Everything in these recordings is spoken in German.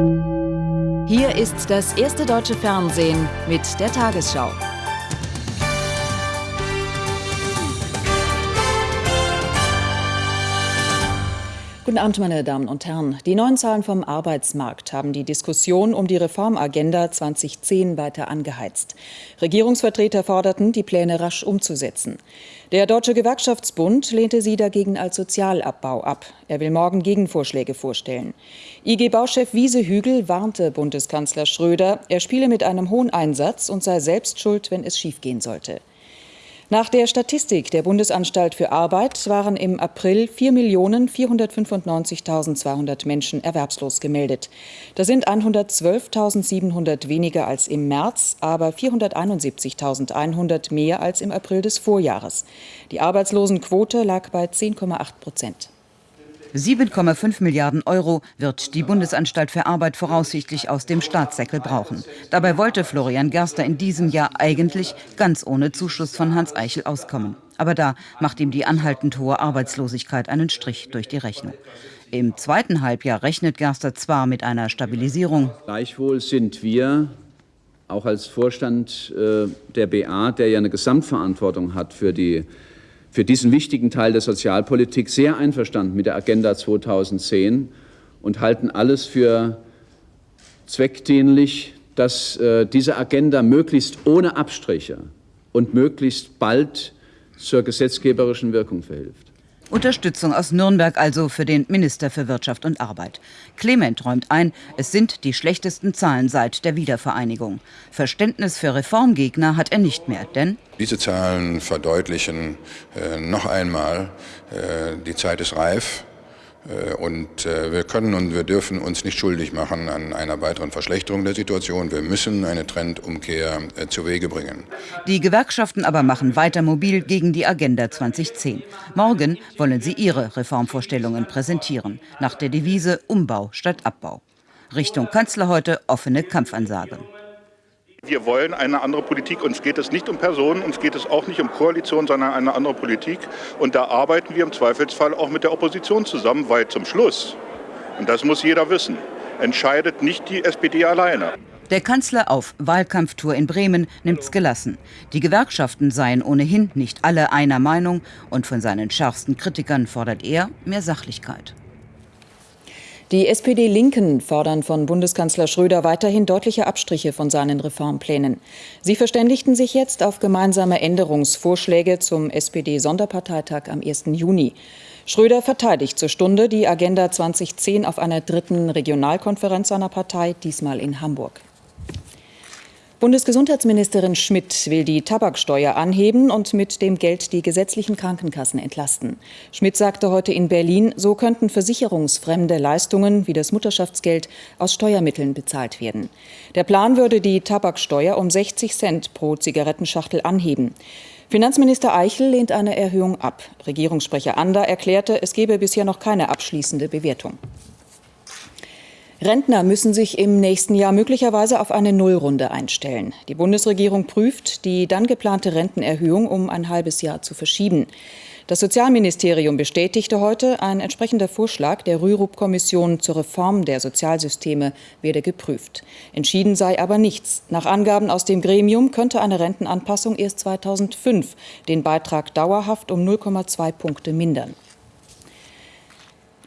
Hier ist das erste deutsche Fernsehen mit der Tagesschau. Guten Abend, meine Damen und Herren. Die neuen Zahlen vom Arbeitsmarkt haben die Diskussion um die Reformagenda 2010 weiter angeheizt. Regierungsvertreter forderten, die Pläne rasch umzusetzen. Der Deutsche Gewerkschaftsbund lehnte sie dagegen als Sozialabbau ab. Er will morgen Gegenvorschläge vorstellen. IG-Bauchef Wiese Hügel warnte Bundeskanzler Schröder, er spiele mit einem hohen Einsatz und sei selbst schuld, wenn es schiefgehen sollte. Nach der Statistik der Bundesanstalt für Arbeit waren im April 4.495.200 Menschen erwerbslos gemeldet. Das sind 112.700 weniger als im März, aber 471.100 mehr als im April des Vorjahres. Die Arbeitslosenquote lag bei 10,8 Prozent. 7,5 Milliarden Euro wird die Bundesanstalt für Arbeit voraussichtlich aus dem Staatssäckel brauchen. Dabei wollte Florian Gerster in diesem Jahr eigentlich ganz ohne Zuschuss von Hans Eichel auskommen. Aber da macht ihm die anhaltend hohe Arbeitslosigkeit einen Strich durch die Rechnung. Im zweiten Halbjahr rechnet Gerster zwar mit einer Stabilisierung. Gleichwohl sind wir auch als Vorstand äh, der BA, der ja eine Gesamtverantwortung hat für die für diesen wichtigen Teil der Sozialpolitik sehr einverstanden mit der Agenda 2010 und halten alles für zweckdienlich, dass äh, diese Agenda möglichst ohne Abstriche und möglichst bald zur gesetzgeberischen Wirkung verhilft. Unterstützung aus Nürnberg also für den Minister für Wirtschaft und Arbeit. Clement räumt ein, es sind die schlechtesten Zahlen seit der Wiedervereinigung. Verständnis für Reformgegner hat er nicht mehr, denn diese Zahlen verdeutlichen äh, noch einmal, äh, die Zeit ist reif. Äh, und äh, wir können und wir dürfen uns nicht schuldig machen an einer weiteren Verschlechterung der Situation. Wir müssen eine Trendumkehr äh, zu Wege bringen. Die Gewerkschaften aber machen weiter mobil gegen die Agenda 2010. Morgen wollen sie ihre Reformvorstellungen präsentieren, nach der Devise Umbau statt Abbau. Richtung Kanzler heute offene Kampfansage. Wir wollen eine andere Politik. Uns geht es nicht um Personen, uns geht es auch nicht um Koalition, sondern eine andere Politik. Und da arbeiten wir im Zweifelsfall auch mit der Opposition zusammen, weil zum Schluss, und das muss jeder wissen, entscheidet nicht die SPD alleine. Der Kanzler auf Wahlkampftour in Bremen nimmt's gelassen. Die Gewerkschaften seien ohnehin nicht alle einer Meinung und von seinen schärfsten Kritikern fordert er mehr Sachlichkeit. Die SPD-Linken fordern von Bundeskanzler Schröder weiterhin deutliche Abstriche von seinen Reformplänen. Sie verständigten sich jetzt auf gemeinsame Änderungsvorschläge zum SPD-Sonderparteitag am 1. Juni. Schröder verteidigt zur Stunde die Agenda 2010 auf einer dritten Regionalkonferenz seiner Partei, diesmal in Hamburg. Bundesgesundheitsministerin Schmidt will die Tabaksteuer anheben und mit dem Geld die gesetzlichen Krankenkassen entlasten. Schmidt sagte heute in Berlin, so könnten versicherungsfremde Leistungen wie das Mutterschaftsgeld aus Steuermitteln bezahlt werden. Der Plan würde die Tabaksteuer um 60 Cent pro Zigarettenschachtel anheben. Finanzminister Eichel lehnt eine Erhöhung ab. Regierungssprecher Ander erklärte, es gebe bisher noch keine abschließende Bewertung. Rentner müssen sich im nächsten Jahr möglicherweise auf eine Nullrunde einstellen. Die Bundesregierung prüft, die dann geplante Rentenerhöhung um ein halbes Jahr zu verschieben. Das Sozialministerium bestätigte heute, ein entsprechender Vorschlag der Rürup-Kommission zur Reform der Sozialsysteme werde geprüft. Entschieden sei aber nichts. Nach Angaben aus dem Gremium könnte eine Rentenanpassung erst 2005 den Beitrag dauerhaft um 0,2 Punkte mindern.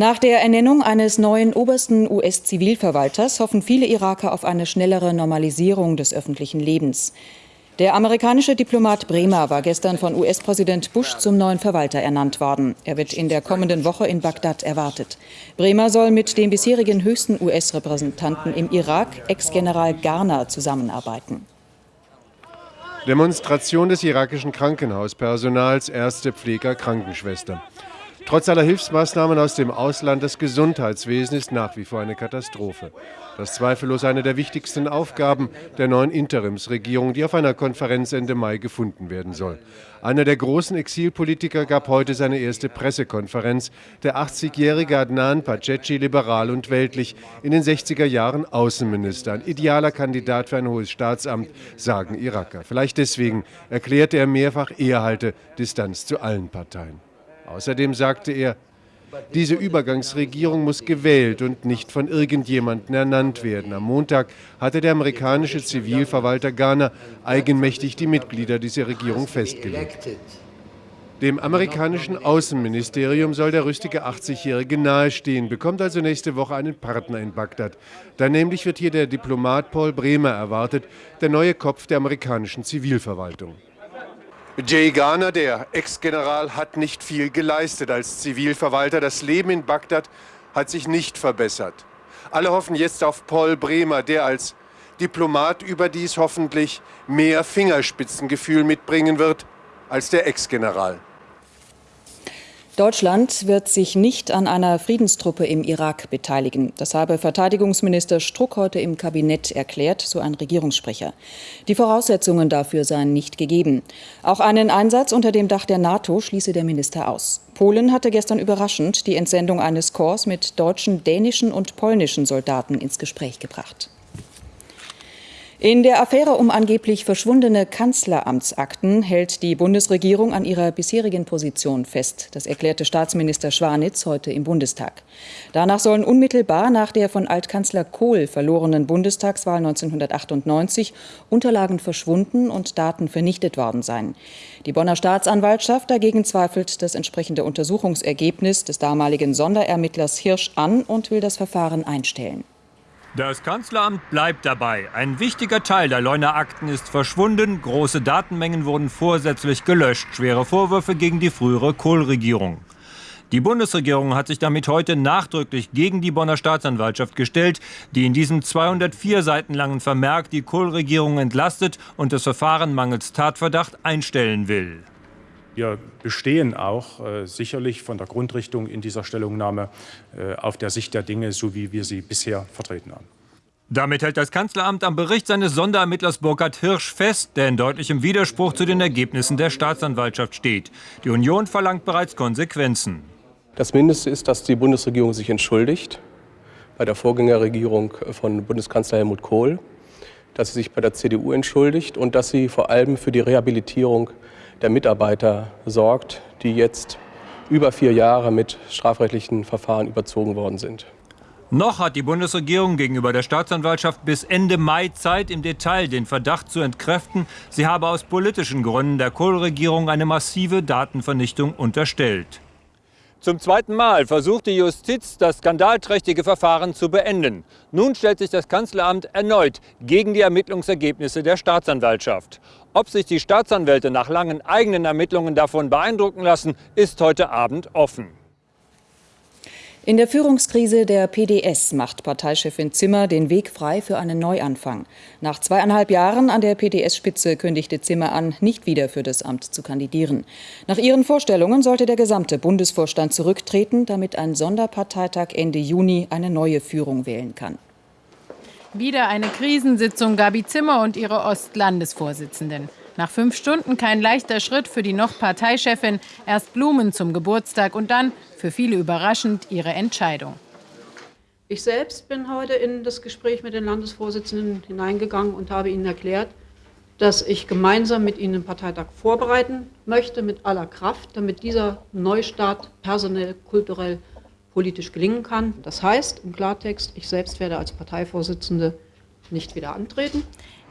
Nach der Ernennung eines neuen obersten US-Zivilverwalters hoffen viele Iraker auf eine schnellere Normalisierung des öffentlichen Lebens. Der amerikanische Diplomat Bremer war gestern von US-Präsident Bush zum neuen Verwalter ernannt worden. Er wird in der kommenden Woche in Bagdad erwartet. Bremer soll mit dem bisherigen höchsten US-Repräsentanten im Irak, Ex-General Garner, zusammenarbeiten. Demonstration des irakischen Krankenhauspersonals, erste Pfleger, Krankenschwester. Trotz aller Hilfsmaßnahmen aus dem Ausland, das Gesundheitswesen ist nach wie vor eine Katastrophe. Das ist zweifellos eine der wichtigsten Aufgaben der neuen Interimsregierung, die auf einer Konferenz Ende Mai gefunden werden soll. Einer der großen Exilpolitiker gab heute seine erste Pressekonferenz. Der 80-jährige Adnan Paceci, liberal und weltlich, in den 60er Jahren Außenminister. Ein idealer Kandidat für ein hohes Staatsamt, sagen Iraker. Vielleicht deswegen erklärte er mehrfach, er halte Distanz zu allen Parteien. Außerdem sagte er, Diese Übergangsregierung muss gewählt und nicht von irgendjemandem ernannt werden. Am Montag hatte der amerikanische Zivilverwalter Garner eigenmächtig die Mitglieder dieser Regierung festgelegt. Dem amerikanischen Außenministerium soll der rüstige 80-Jährige nahestehen, bekommt also nächste Woche einen Partner in Bagdad. Dann nämlich wird hier der Diplomat Paul Bremer erwartet, der neue Kopf der amerikanischen Zivilverwaltung. Jay Garner, der Ex-General, hat nicht viel geleistet als Zivilverwalter. Das Leben in Bagdad hat sich nicht verbessert. Alle hoffen jetzt auf Paul Bremer, der als Diplomat überdies hoffentlich mehr Fingerspitzengefühl mitbringen wird als der Ex-General. Deutschland wird sich nicht an einer Friedenstruppe im Irak beteiligen. Das habe Verteidigungsminister Struck heute im Kabinett erklärt, so ein Regierungssprecher. Die Voraussetzungen dafür seien nicht gegeben. Auch einen Einsatz unter dem Dach der NATO schließe der Minister aus. Polen hatte gestern überraschend die Entsendung eines Korps mit deutschen, dänischen und polnischen Soldaten ins Gespräch gebracht. In der Affäre um angeblich verschwundene Kanzleramtsakten hält die Bundesregierung an ihrer bisherigen Position fest. Das erklärte Staatsminister Schwanitz heute im Bundestag. Danach sollen unmittelbar nach der von Altkanzler Kohl verlorenen Bundestagswahl 1998 Unterlagen verschwunden und Daten vernichtet worden sein. Die Bonner Staatsanwaltschaft dagegen zweifelt das entsprechende Untersuchungsergebnis des damaligen Sonderermittlers Hirsch an und will das Verfahren einstellen. Das Kanzleramt bleibt dabei. Ein wichtiger Teil der Leuner Akten ist verschwunden. Große Datenmengen wurden vorsätzlich gelöscht. Schwere Vorwürfe gegen die frühere Kohl-Regierung. Die Bundesregierung hat sich damit heute nachdrücklich gegen die Bonner Staatsanwaltschaft gestellt, die in diesem 204 Seiten langen Vermerk die Kohl-Regierung entlastet und das Verfahren mangels Tatverdacht einstellen will. Wir bestehen auch äh, sicherlich von der Grundrichtung in dieser Stellungnahme äh, auf der Sicht der Dinge, so wie wir sie bisher vertreten haben. Damit hält das Kanzleramt am Bericht seines Sonderermittlers Burkhard Hirsch fest, der in deutlichem Widerspruch zu den Ergebnissen der Staatsanwaltschaft steht. Die Union verlangt bereits Konsequenzen. Das Mindeste ist, dass die Bundesregierung sich entschuldigt bei der Vorgängerregierung von Bundeskanzler Helmut Kohl, dass sie sich bei der CDU entschuldigt und dass sie vor allem für die Rehabilitierung der Mitarbeiter sorgt, die jetzt über vier Jahre mit strafrechtlichen Verfahren überzogen worden sind. Noch hat die Bundesregierung gegenüber der Staatsanwaltschaft bis Ende Mai Zeit, im Detail den Verdacht zu entkräften, sie habe aus politischen Gründen der Kohl-Regierung eine massive Datenvernichtung unterstellt. Zum zweiten Mal versucht die Justiz, das skandalträchtige Verfahren zu beenden. Nun stellt sich das Kanzleramt erneut gegen die Ermittlungsergebnisse der Staatsanwaltschaft. Ob sich die Staatsanwälte nach langen eigenen Ermittlungen davon beeindrucken lassen, ist heute Abend offen. In der Führungskrise der PDS macht Parteichefin Zimmer den Weg frei für einen Neuanfang. Nach zweieinhalb Jahren an der PDS-Spitze kündigte Zimmer an, nicht wieder für das Amt zu kandidieren. Nach ihren Vorstellungen sollte der gesamte Bundesvorstand zurücktreten, damit ein Sonderparteitag Ende Juni eine neue Führung wählen kann. Wieder eine Krisensitzung Gabi Zimmer und ihre Ostlandesvorsitzenden. Nach fünf Stunden kein leichter Schritt für die noch Parteichefin. Erst Blumen zum Geburtstag und dann, für viele überraschend, ihre Entscheidung. Ich selbst bin heute in das Gespräch mit den Landesvorsitzenden hineingegangen und habe ihnen erklärt, dass ich gemeinsam mit ihnen den Parteitag vorbereiten möchte, mit aller Kraft, damit dieser Neustart personell, kulturell, politisch gelingen kann. Das heißt im Klartext, ich selbst werde als Parteivorsitzende nicht wieder antreten.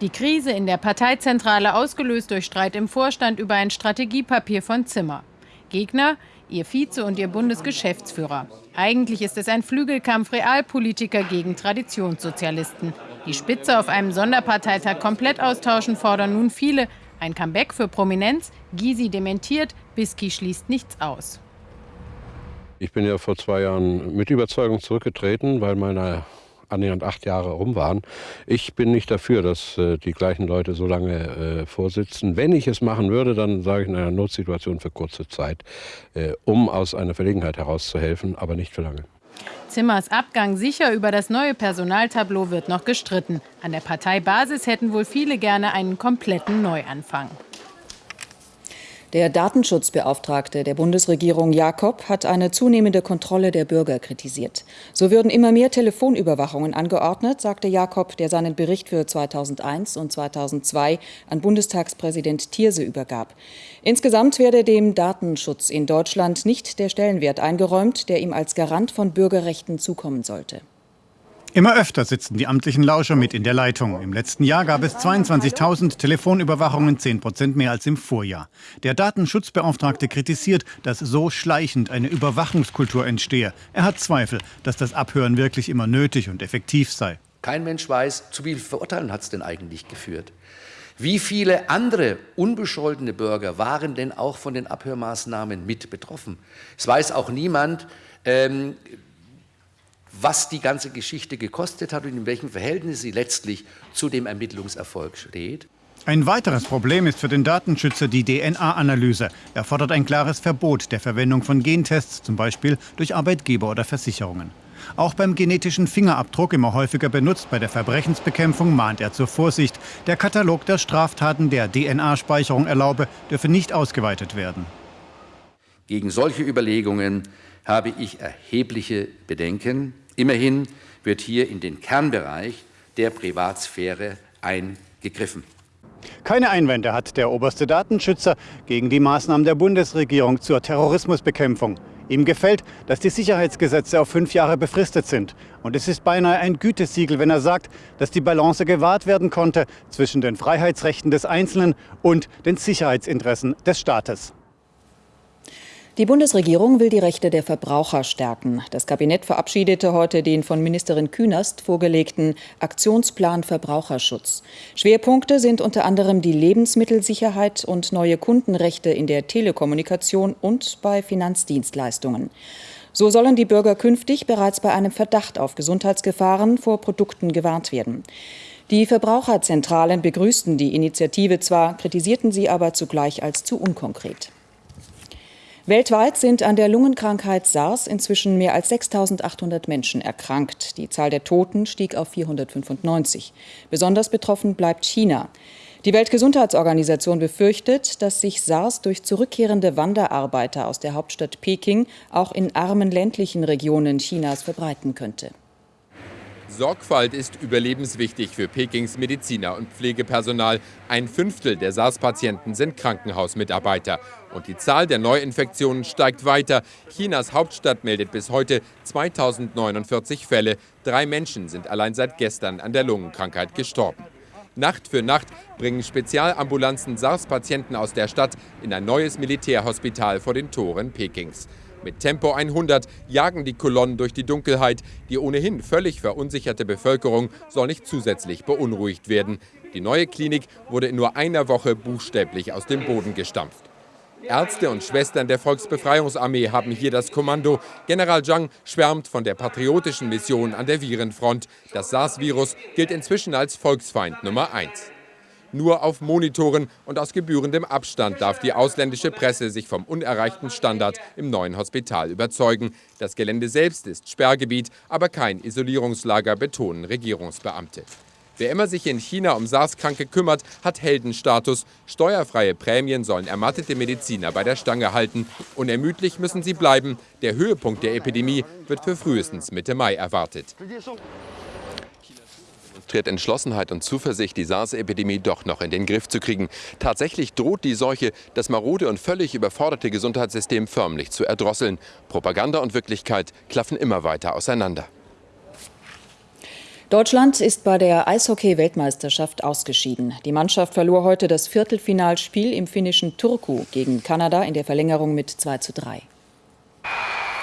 Die Krise in der Parteizentrale ausgelöst durch Streit im Vorstand über ein Strategiepapier von Zimmer. Gegner, ihr Vize und ihr Bundesgeschäftsführer. Eigentlich ist es ein Flügelkampf Realpolitiker gegen Traditionssozialisten. Die Spitze auf einem Sonderparteitag komplett austauschen fordern nun viele. Ein Comeback für Prominenz, Gysi dementiert, Bisky schließt nichts aus. Ich bin ja vor zwei Jahren mit Überzeugung zurückgetreten, weil meine annähernd acht Jahre rum waren. Ich bin nicht dafür, dass äh, die gleichen Leute so lange äh, vorsitzen. Wenn ich es machen würde, dann sage ich in einer Notsituation für kurze Zeit, äh, um aus einer Verlegenheit herauszuhelfen, aber nicht für lange. Zimmers Abgang sicher über das neue Personaltableau wird noch gestritten. An der Parteibasis hätten wohl viele gerne einen kompletten Neuanfang. Der Datenschutzbeauftragte der Bundesregierung Jakob hat eine zunehmende Kontrolle der Bürger kritisiert. So würden immer mehr Telefonüberwachungen angeordnet, sagte Jakob, der seinen Bericht für 2001 und 2002 an Bundestagspräsident Thierse übergab. Insgesamt werde dem Datenschutz in Deutschland nicht der Stellenwert eingeräumt, der ihm als Garant von Bürgerrechten zukommen sollte. Immer öfter sitzen die amtlichen Lauscher mit in der Leitung. Im letzten Jahr gab es 22.000 Telefonüberwachungen, 10 Prozent mehr als im Vorjahr. Der Datenschutzbeauftragte kritisiert, dass so schleichend eine Überwachungskultur entstehe. Er hat Zweifel, dass das Abhören wirklich immer nötig und effektiv sei. Kein Mensch weiß, zu wie Verurteilen hat es denn eigentlich geführt. Wie viele andere unbescholtene Bürger waren denn auch von den Abhörmaßnahmen mit betroffen? Es weiß auch niemand, ähm, was die ganze Geschichte gekostet hat und in welchem Verhältnis sie letztlich zu dem Ermittlungserfolg steht. Ein weiteres Problem ist für den Datenschützer die DNA-Analyse. Er fordert ein klares Verbot der Verwendung von Gentests, zum Beispiel durch Arbeitgeber oder Versicherungen. Auch beim genetischen Fingerabdruck, immer häufiger benutzt bei der Verbrechensbekämpfung, mahnt er zur Vorsicht. Der Katalog der Straftaten, der DNA-Speicherung erlaube, dürfe nicht ausgeweitet werden. Gegen solche Überlegungen habe ich erhebliche Bedenken. Immerhin wird hier in den Kernbereich der Privatsphäre eingegriffen. Keine Einwände hat der oberste Datenschützer gegen die Maßnahmen der Bundesregierung zur Terrorismusbekämpfung. Ihm gefällt, dass die Sicherheitsgesetze auf fünf Jahre befristet sind. Und es ist beinahe ein Gütesiegel, wenn er sagt, dass die Balance gewahrt werden konnte zwischen den Freiheitsrechten des Einzelnen und den Sicherheitsinteressen des Staates. Die Bundesregierung will die Rechte der Verbraucher stärken. Das Kabinett verabschiedete heute den von Ministerin Künast vorgelegten Aktionsplan Verbraucherschutz. Schwerpunkte sind unter anderem die Lebensmittelsicherheit und neue Kundenrechte in der Telekommunikation und bei Finanzdienstleistungen. So sollen die Bürger künftig bereits bei einem Verdacht auf Gesundheitsgefahren vor Produkten gewarnt werden. Die Verbraucherzentralen begrüßten die Initiative zwar, kritisierten sie aber zugleich als zu unkonkret. Weltweit sind an der Lungenkrankheit SARS inzwischen mehr als 6.800 Menschen erkrankt. Die Zahl der Toten stieg auf 495. Besonders betroffen bleibt China. Die Weltgesundheitsorganisation befürchtet, dass sich SARS durch zurückkehrende Wanderarbeiter aus der Hauptstadt Peking auch in armen ländlichen Regionen Chinas verbreiten könnte. Sorgfalt ist überlebenswichtig für Pekings Mediziner und Pflegepersonal. Ein Fünftel der SARS-Patienten sind Krankenhausmitarbeiter. Und die Zahl der Neuinfektionen steigt weiter. Chinas Hauptstadt meldet bis heute 2049 Fälle. Drei Menschen sind allein seit gestern an der Lungenkrankheit gestorben. Nacht für Nacht bringen Spezialambulanzen SARS-Patienten aus der Stadt in ein neues Militärhospital vor den Toren Pekings. Mit Tempo 100 jagen die Kolonnen durch die Dunkelheit. Die ohnehin völlig verunsicherte Bevölkerung soll nicht zusätzlich beunruhigt werden. Die neue Klinik wurde in nur einer Woche buchstäblich aus dem Boden gestampft. Ärzte und Schwestern der Volksbefreiungsarmee haben hier das Kommando. General Zhang schwärmt von der patriotischen Mission an der Virenfront. Das SARS-Virus gilt inzwischen als Volksfeind Nummer 1. Nur auf Monitoren und aus gebührendem Abstand darf die ausländische Presse sich vom unerreichten Standard im neuen Hospital überzeugen. Das Gelände selbst ist Sperrgebiet, aber kein Isolierungslager, betonen Regierungsbeamte. Wer immer sich in China um SARS-Kranke kümmert, hat Heldenstatus. Steuerfreie Prämien sollen ermattete Mediziner bei der Stange halten. Unermüdlich müssen sie bleiben. Der Höhepunkt der Epidemie wird für frühestens Mitte Mai erwartet demonstriert Entschlossenheit und Zuversicht, die SARS-Epidemie doch noch in den Griff zu kriegen. Tatsächlich droht die Seuche, das marode und völlig überforderte Gesundheitssystem förmlich zu erdrosseln. Propaganda und Wirklichkeit klaffen immer weiter auseinander. Deutschland ist bei der Eishockey-Weltmeisterschaft ausgeschieden. Die Mannschaft verlor heute das Viertelfinalspiel im finnischen Turku gegen Kanada in der Verlängerung mit 2 zu 3.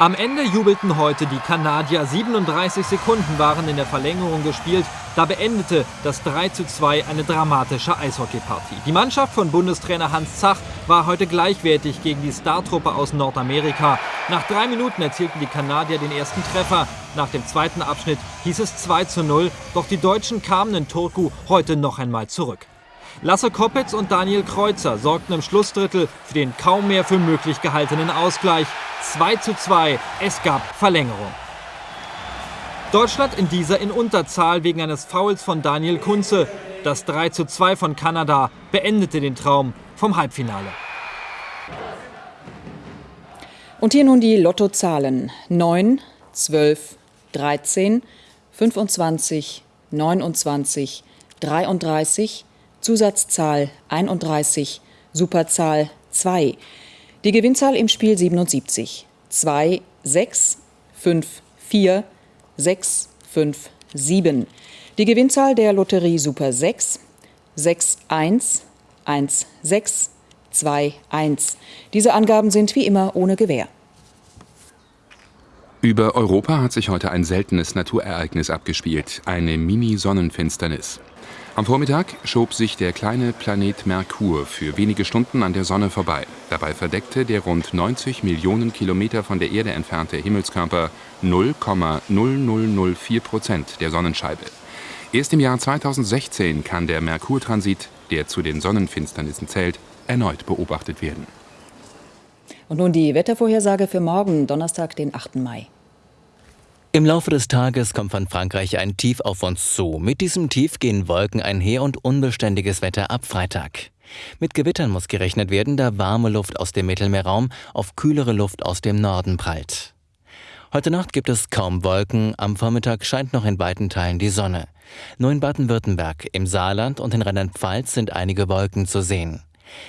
Am Ende jubelten heute die Kanadier. 37 Sekunden waren in der Verlängerung gespielt. Da beendete das 3 zu 2 eine dramatische Eishockeypartie. Die Mannschaft von Bundestrainer Hans Zach war heute gleichwertig gegen die Startruppe aus Nordamerika. Nach drei Minuten erzielten die Kanadier den ersten Treffer. Nach dem zweiten Abschnitt hieß es 2 zu 0. Doch die Deutschen kamen in Turku heute noch einmal zurück. Lasse Koppitz und Daniel Kreuzer sorgten im Schlussdrittel für den kaum mehr für möglich gehaltenen Ausgleich. 2 zu 2, es gab Verlängerung. Deutschland in dieser in Unterzahl wegen eines Fouls von Daniel Kunze. Das 3 zu 2 von Kanada beendete den Traum vom Halbfinale. Und hier nun die Lottozahlen 9, 12, 13, 25, 29, 33, Zusatzzahl 31, Superzahl 2. Die Gewinnzahl im Spiel 77. 2, 6, 5, 4, 6, 5, 7. Die Gewinnzahl der Lotterie Super 6, 6, 1, 1, 6, 2, 1. Diese Angaben sind wie immer ohne Gewähr. Über Europa hat sich heute ein seltenes Naturereignis abgespielt, eine Mini-Sonnenfinsternis. Am Vormittag schob sich der kleine Planet Merkur für wenige Stunden an der Sonne vorbei. Dabei verdeckte der rund 90 Millionen Kilometer von der Erde entfernte Himmelskörper 0,0004 Prozent der Sonnenscheibe. Erst im Jahr 2016 kann der Merkurtransit, der zu den Sonnenfinsternissen zählt, erneut beobachtet werden. Und nun die Wettervorhersage für morgen, Donnerstag, den 8. Mai. Im Laufe des Tages kommt von Frankreich ein Tief auf uns zu. Mit diesem Tief gehen Wolken einher und unbeständiges Wetter ab Freitag. Mit Gewittern muss gerechnet werden, da warme Luft aus dem Mittelmeerraum auf kühlere Luft aus dem Norden prallt. Heute Nacht gibt es kaum Wolken, am Vormittag scheint noch in weiten Teilen die Sonne. Nur in Baden-Württemberg, im Saarland und in Rheinland-Pfalz sind einige Wolken zu sehen.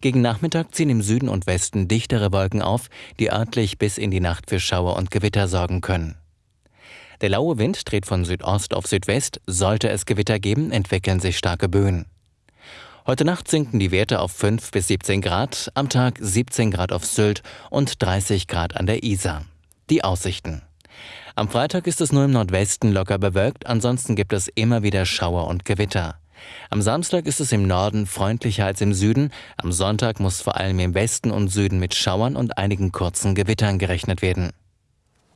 Gegen Nachmittag ziehen im Süden und Westen dichtere Wolken auf, die örtlich bis in die Nacht für Schauer und Gewitter sorgen können. Der laue Wind dreht von Südost auf Südwest, sollte es Gewitter geben, entwickeln sich starke Böen. Heute Nacht sinken die Werte auf 5 bis 17 Grad, am Tag 17 Grad auf Sylt und 30 Grad an der Isar. Die Aussichten. Am Freitag ist es nur im Nordwesten locker bewölkt, ansonsten gibt es immer wieder Schauer und Gewitter. Am Samstag ist es im Norden freundlicher als im Süden. Am Sonntag muss vor allem im Westen und Süden mit Schauern und einigen kurzen Gewittern gerechnet werden.